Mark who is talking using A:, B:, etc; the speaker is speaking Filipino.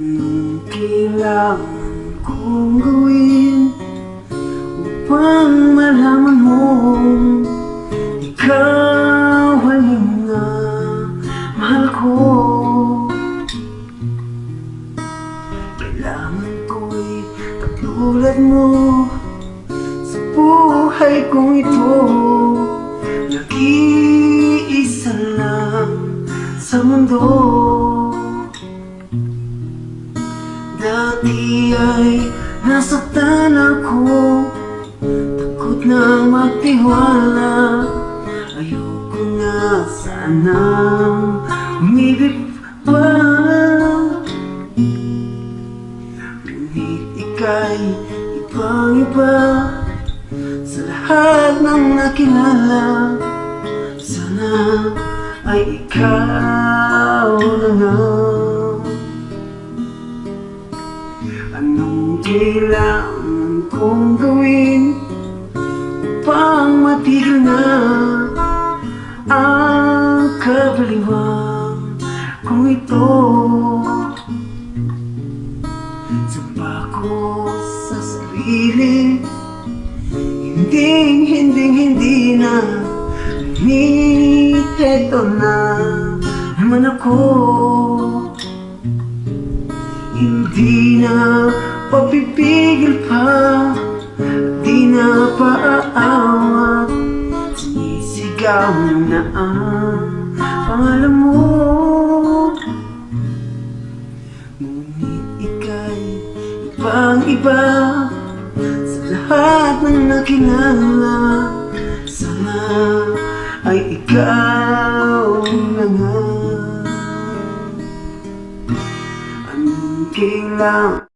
A: Anong kailangan kong gawin Upang malaman mo Ikaw alam na mahal ko. Kailangan ko'y katulad mo Sa buhay kong ito. Nag-iisa lang sa mundo. Dati ay nasaktan ako. Takot na magtiwala. Ayoko na sanang umibig pa. Ngunit ika'y ibang-iba Sa lahat ng nakilala. Sana ay ikaw na nga kailangan kong gawin Upang matigil na Ang kabaliwan kung ito. Sumpa ko sa sarili Hindi, hindi, hindi na. Eto na naman ako. Hindi na papipigil pa Di na paaawat Sinisigaw na ang pangalan mo. Ngunit ika'y ibang-iba Sa lahat ng nakilala. Sana ay ikaw na nga. Anong kailangan